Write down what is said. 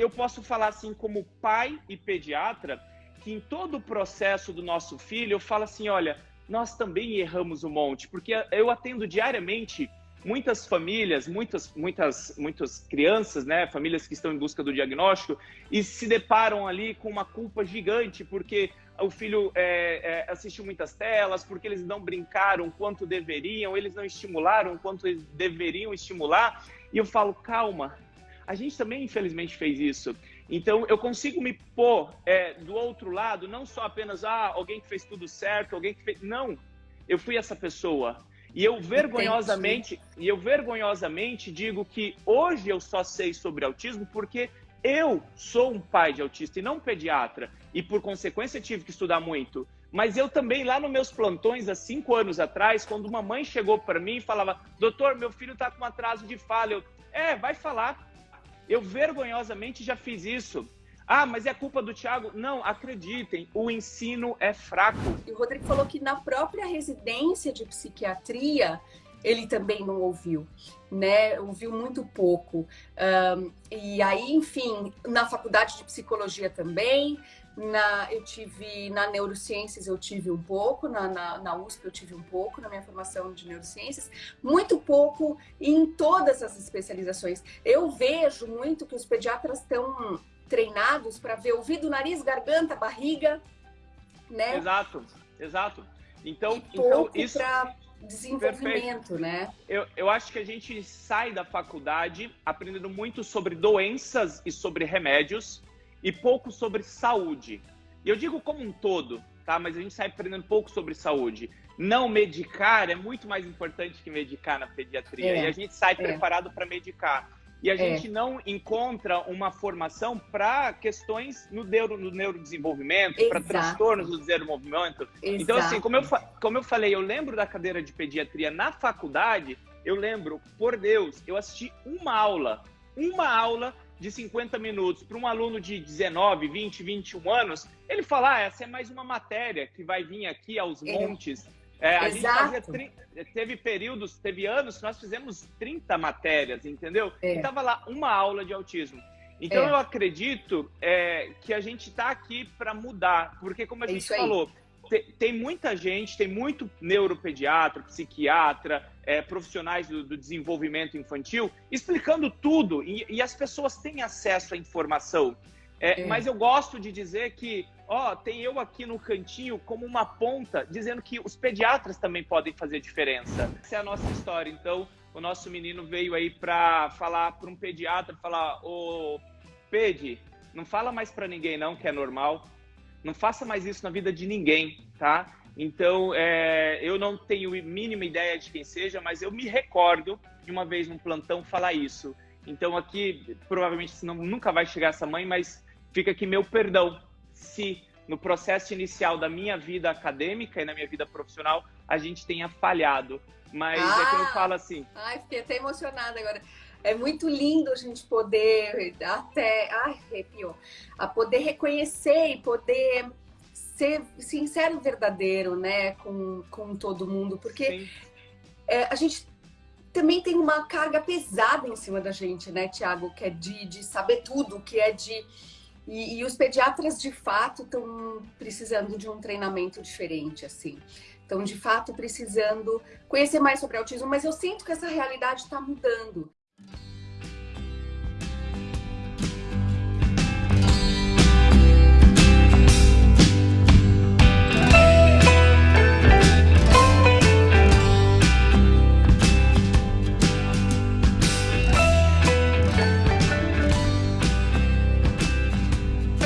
eu posso falar assim como pai e pediatra, que em todo o processo do nosso filho, eu falo assim, olha, nós também erramos um monte, porque eu atendo diariamente muitas famílias, muitas, muitas, muitas crianças, né, famílias que estão em busca do diagnóstico e se deparam ali com uma culpa gigante porque o filho é, é, assistiu muitas telas, porque eles não brincaram quanto deveriam, eles não estimularam quanto eles deveriam estimular. E eu falo, calma, a gente também infelizmente fez isso. Então eu consigo me pôr é, do outro lado, não só apenas ah, alguém que fez tudo certo, alguém que fez. Não, eu fui essa pessoa. E eu vergonhosamente, Entendi. e eu vergonhosamente digo que hoje eu só sei sobre autismo porque eu sou um pai de autista e não um pediatra, e por consequência tive que estudar muito. Mas eu também, lá nos meus plantões, há cinco anos atrás, quando uma mãe chegou para mim e falava: Doutor, meu filho está com atraso de fala. Eu, é, vai falar. Eu vergonhosamente já fiz isso. Ah, mas é culpa do Tiago? Não, acreditem, o ensino é fraco. E o Rodrigo falou que na própria residência de psiquiatria ele também não ouviu, né? Ouviu muito pouco. Um, e aí, enfim, na faculdade de psicologia também, na, eu tive na neurociências eu tive um pouco, na, na, na, USP eu tive um pouco, na minha formação de neurociências, muito pouco em todas as especializações. Eu vejo muito que os pediatras estão treinados para ver ouvido, nariz, garganta, barriga, né? Exato, exato. Então, e então isso desenvolvimento, Perfeito. né? Eu, eu acho que a gente sai da faculdade aprendendo muito sobre doenças e sobre remédios e pouco sobre saúde. E eu digo como um todo, tá? Mas a gente sai aprendendo pouco sobre saúde. Não medicar é muito mais importante que medicar na pediatria. É, e a gente sai é. preparado para medicar e a é. gente não encontra uma formação para questões no, neuro, no neurodesenvolvimento, para transtornos do desenvolvimento. Exato. Então, assim, como eu, como eu falei, eu lembro da cadeira de pediatria na faculdade, eu lembro, por Deus, eu assisti uma aula, uma aula de 50 minutos para um aluno de 19, 20, 21 anos, ele falar, ah, essa é mais uma matéria que vai vir aqui aos é. montes é, a Exato. gente fazia, teve períodos, teve anos que nós fizemos 30 matérias, entendeu? É. E tava lá uma aula de autismo. Então é. eu acredito é, que a gente está aqui para mudar, porque como a é gente falou, tem, tem, muita gente, tem muito neuropediatra, psiquiatra, é, profissionais do, do, desenvolvimento infantil explicando tudo e, e, as pessoas têm acesso à informação. É, mas eu gosto de dizer que ó, tem eu aqui no cantinho como uma ponta, dizendo que os pediatras também podem fazer diferença. Essa é a nossa história. Então, o nosso menino veio aí para falar para um pediatra, falar, ô, Pedi, não fala mais para ninguém não, que é normal. Não faça mais isso na vida de ninguém, tá? Então, é, eu não tenho mínima ideia de quem seja, mas eu me recordo de uma vez num plantão falar isso. Então, aqui, provavelmente, não, nunca vai chegar essa mãe, mas fica aqui meu perdão se no processo inicial da minha vida acadêmica e na minha vida profissional a gente tenha falhado. Mas ah, é que eu ah! falo assim. Ai, fiquei até emocionada agora. É muito lindo a gente poder até. Ai, arrepiou. A poder reconhecer e poder ser sincero e verdadeiro, né, com, com todo mundo, porque é, a gente também tem uma carga pesada em cima da gente, né, Tiago, que é de, de saber tudo, que é de e, e os pediatras, de fato, estão precisando de um treinamento diferente, assim. Estão, de fato, precisando conhecer mais sobre autismo, mas eu sinto que essa realidade está mudando.